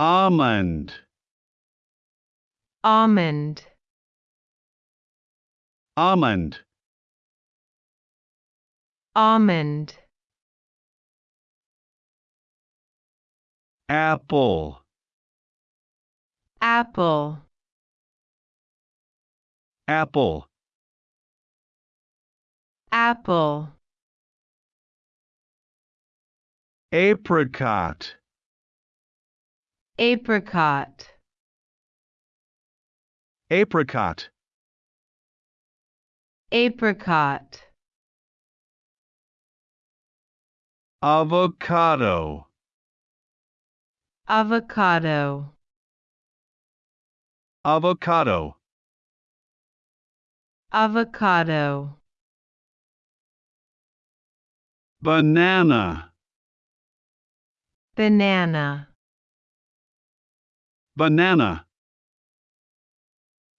almond, almond, almond, almond, apple, apple, apple, apple, apricot, apricot, apricot, apricot, avocado, avocado, avocado, avocado, banana, banana, banana,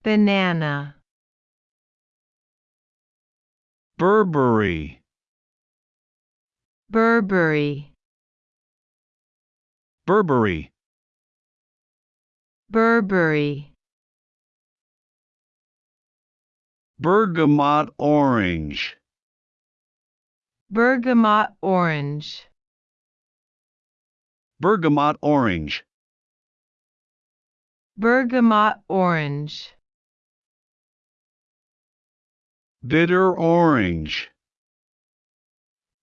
banana, barberry, barberry, barberry, barberry, bergamot orange, bergamot orange, bergamot orange, bergamot orange, bitter orange,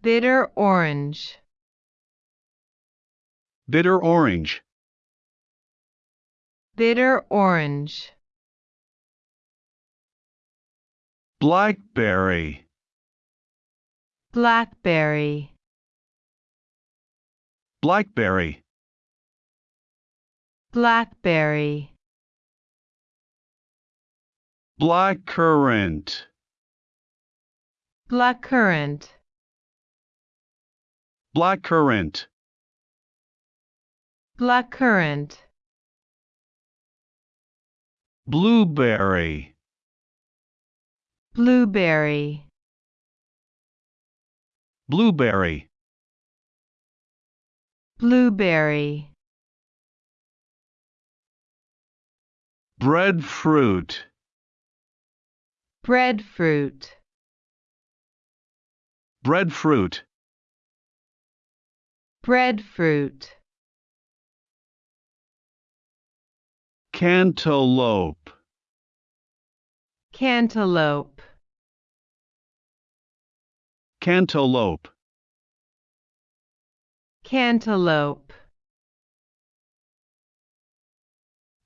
bitter orange, bitter orange, bitter orange, blackberry, blackberry, blackberry, blackberry, blackcurrant, blackcurrant, blackcurrant, blackcurrant, blueberry, blueberry, blueberry, blueberry, breadfruit, breadfruit, breadfruit, breadfruit, cantaloupe, cantaloupe, cantaloupe, cantaloupe,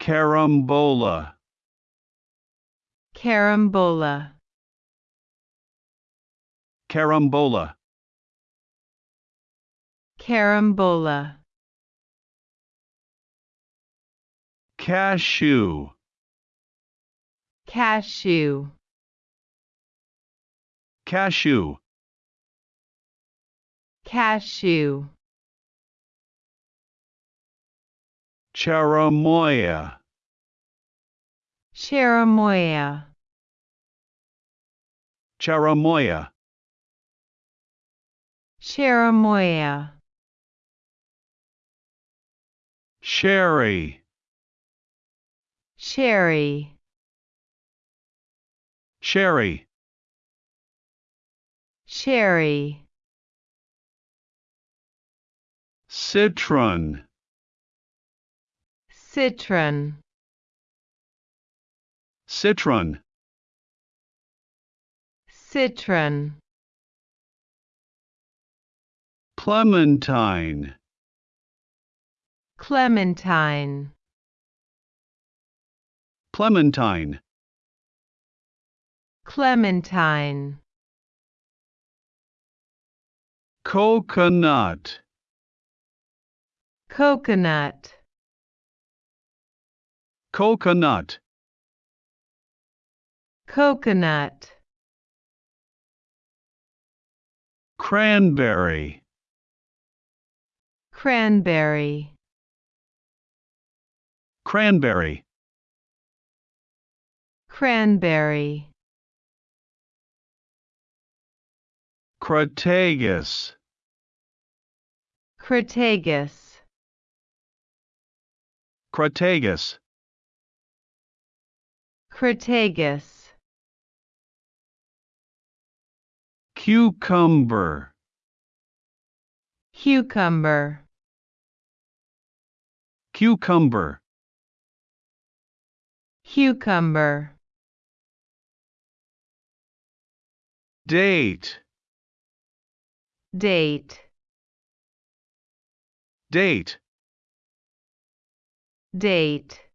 carambola, carambola, carambola, carambola, cashew, cashew, cashew, cashew, cherimoya, cherimoya, cherimoya, cherimoya, sherry, cherry, sherry, cherry, citron, citron, citron, citron, clementine, clementine, clementine, clementine, coconut, coconut, coconut, coconut, cranberry, cranberry, cranberry, cranberry, crataegus, crataegus, Crataegus. Crataegus. Cucumber. Cucumber. Cucumber. Cucumber. Date. Date. Date. Date.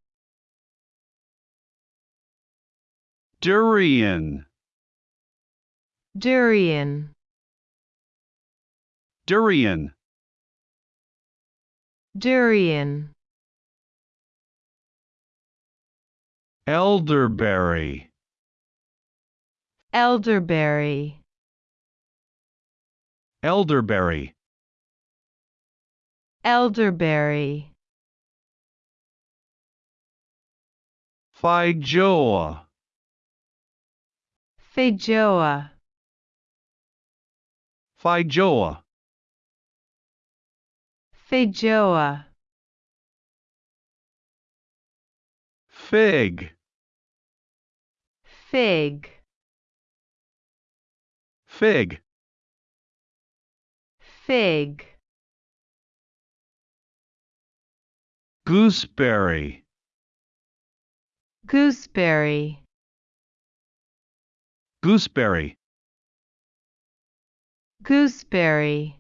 Durian. Durian. Durian. Durian. Elderberry. Elderberry. Elderberry. Elderberry. Feijoa. Feijoa. Feijoa. Feijoa. Fig. Fig. Fig. Fig. Gooseberry. Gooseberry. Gooseberry. Gooseberry.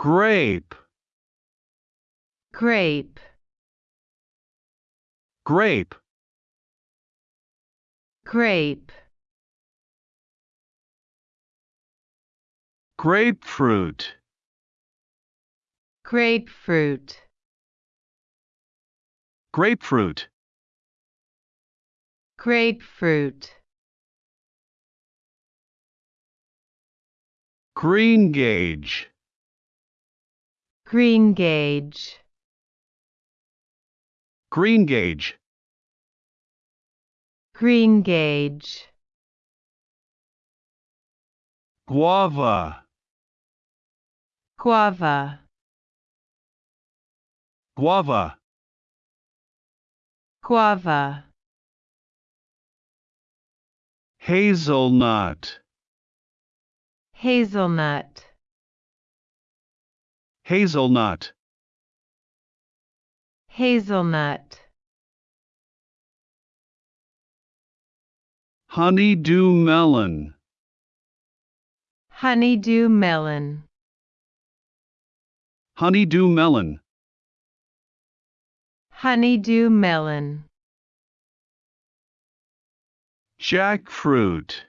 Grape. Grape. Grape. Grape. Grapefruit. Grapefruit. Grapefruit. Grapefruit. Greengage. Greengage. Greengage. Greengage. Guava. Guava. Guava. Guava. Hazelnut. Hazelnut. Hazelnut. Hazelnut. Honeydew melon. Honeydew melon. Honeydew melon. Honeydew melon. Jackfruit.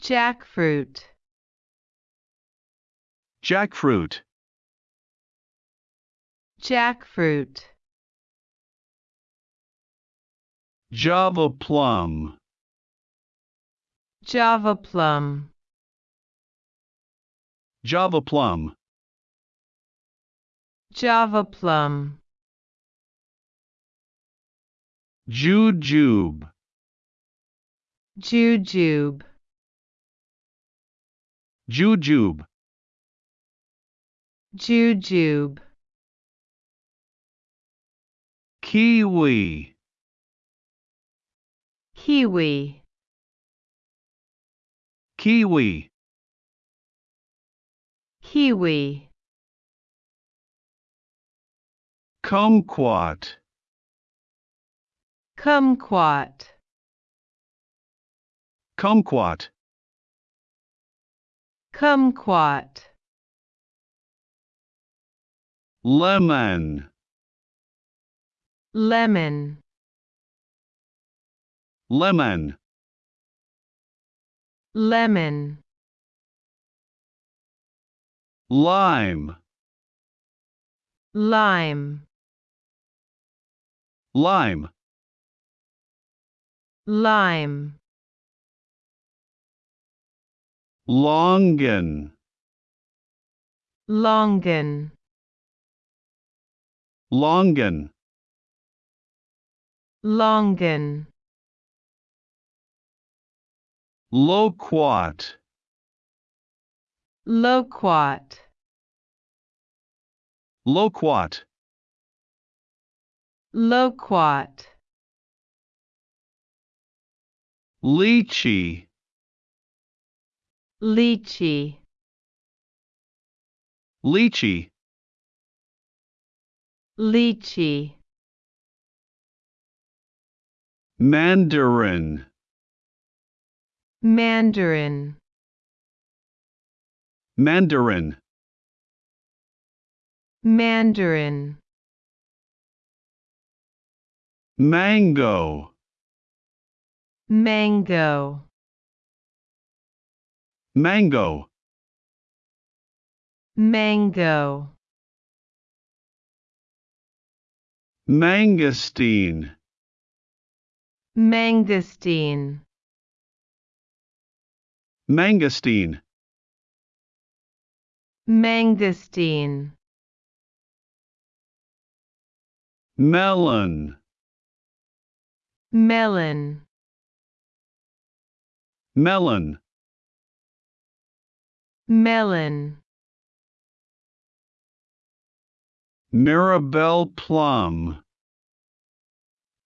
Jackfruit. Jackfruit. Jackfruit. Java plum. Java plum. Java plum. Java plum. Jujube. Jujube. Jujube. Jujube. Kiwi. Kiwi. Kiwi. Kiwi. Kumquat. Kumquat. Kumquat. Kumquat. Lemon. Lemon. Lemon. Lemon. Lime. Lime. Lime. Lime. Longan. Longan. Longan. Longan. Loquat. Loquat. loquat, loquat, lychee, lychee, lychee, lychee, mandarin, mandarin, mandarin, mandarin, mango, mango, mango, mango, mangosteen, mangosteen, mangosteen, mangosteen, melon, melon, melon, melon, mirabelle plum,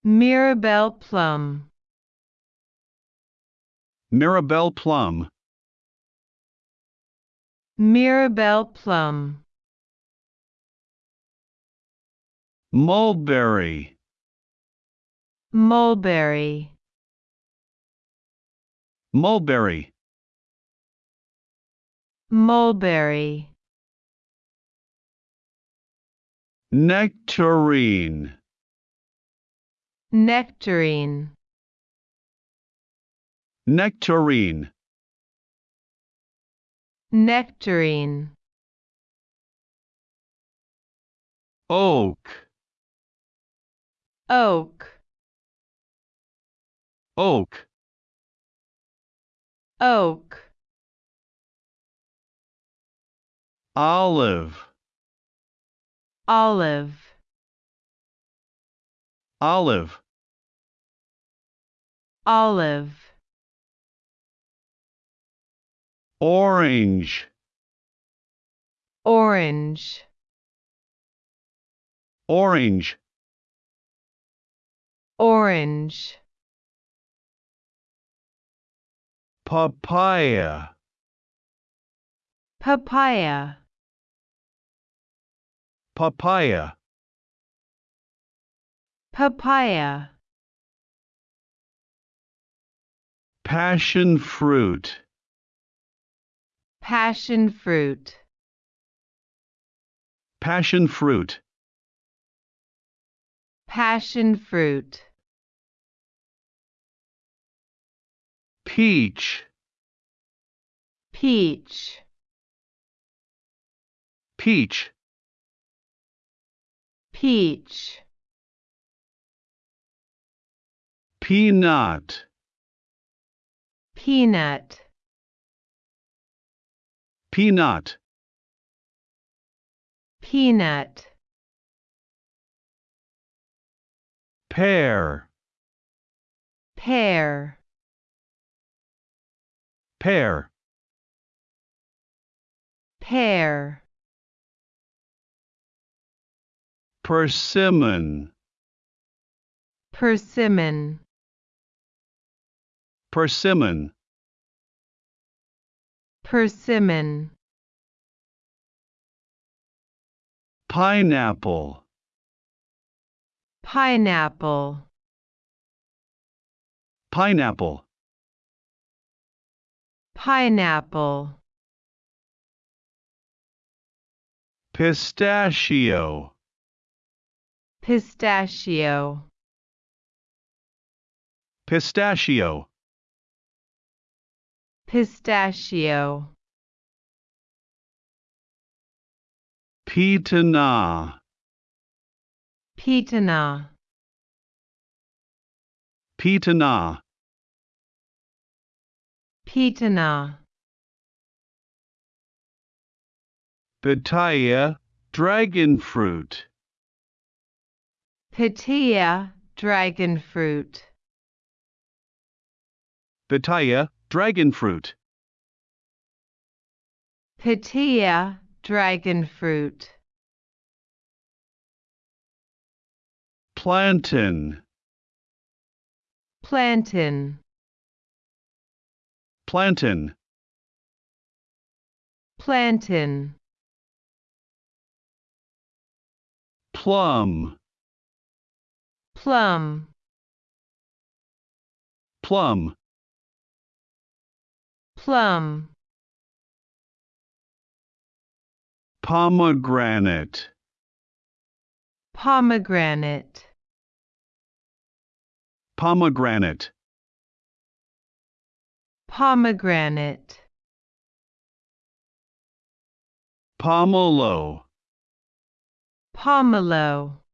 mirabelle plum, mirabelle plum, mirabelle plum, mulberry, mulberry, mulberry, mulberry, nectarine, nectarine, nectarine, nectarine, oak, oak, oak, oak, olive, olive, olive, olive, orange, orange, orange, orange, papaya, papaya, papaya, papaya, passion fruit, passion fruit, passion fruit, passion fruit, peach, peach, peach, peach, peanut, peanut, peanut, peanut, pear, pear, pear, pear, persimmon, persimmon, persimmon, persimmon, pineapple, pineapple, pineapple, pineapple, pistachio, pistachio, pistachio, pistachio, pitanga, pitanga, pitanga, pitanga, pitaya, dragon fruit, pitaya, dragon fruit, pitaya, dragon fruit, pitaya, dragon fruit, plantain, plantain, plantain, plantain, plum, plum, plum, plum, pomegranate, pomegranate, pomegranate, pomegranate, pomelo, pomelo,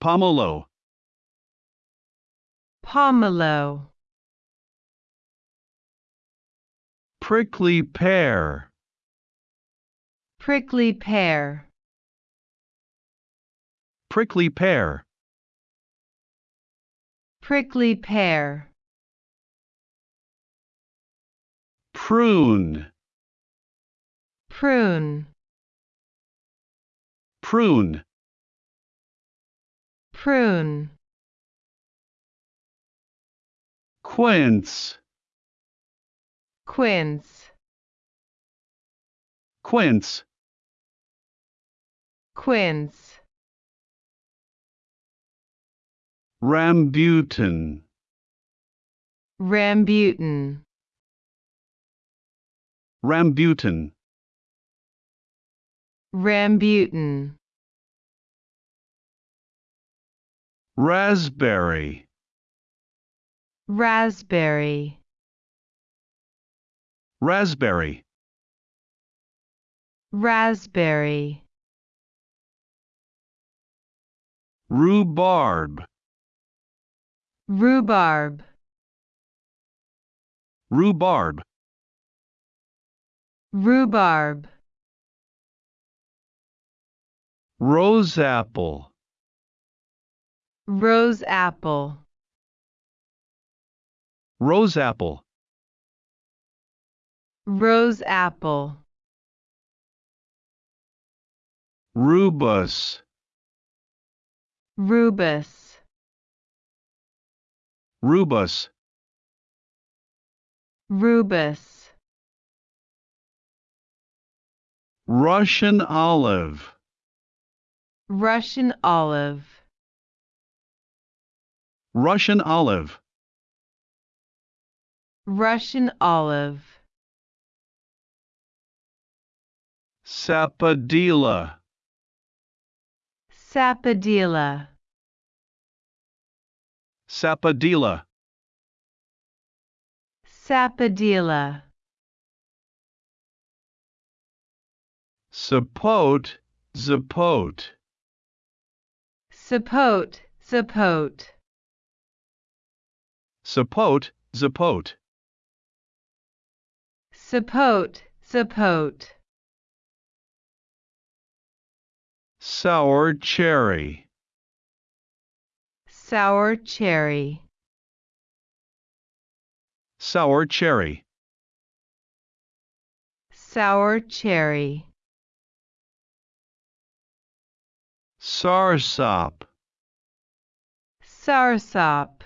pomelo, pomelo, prickly pear, prickly pear, prickly pear, prickly pear, prune, prune, prune, prune, quince, quince, quince, quince, rambutan, rambutan, rambutan, rambutan, raspberry, raspberry, raspberry, raspberry, rhubarb, rhubarb, rhubarb, rhubarb, rose apple, rose apple, rose apple, rose apple, rubus, rubus, rubus, rubus, Russian olive, Russian olive, Russian olive, Russian olive, sapodilla, sapodilla, sapodilla, sapodilla, sapote, zapote, sapote, sapote, sapote, zapote, sapote, sapote, sour cherry, sour cherry, sour cherry, sour cherry, soursop, soursop,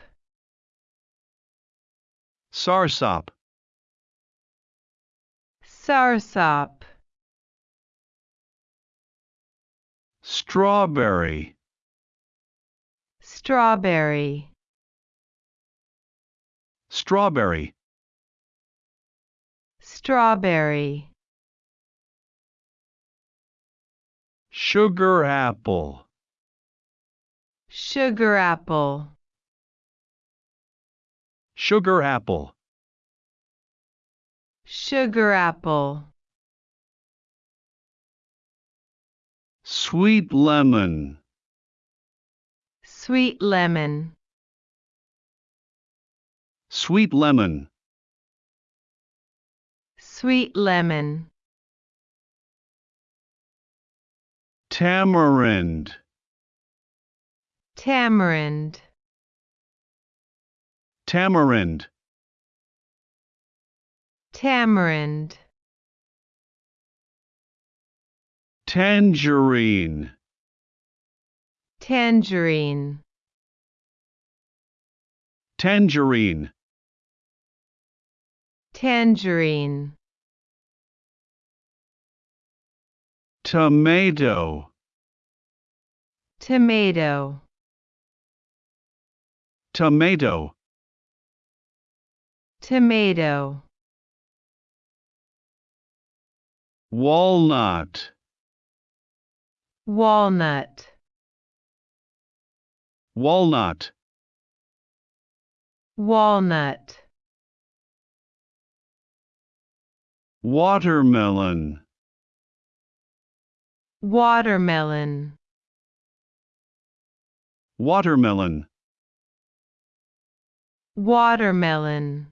soursop, soursop, strawberry, strawberry, strawberry, strawberry, sugar apple, sugar apple, sugar apple, sugar apple, sweet lemon, sweet lemon, sweet lemon, sweet lemon, tamarind, tamarind, tamarind, tamarind, tangerine, tangerine, tangerine, tangerine, tomato, tomato, tomato, tomato, walnut, walnut, walnut, walnut, watermelon, watermelon, watermelon, watermelon,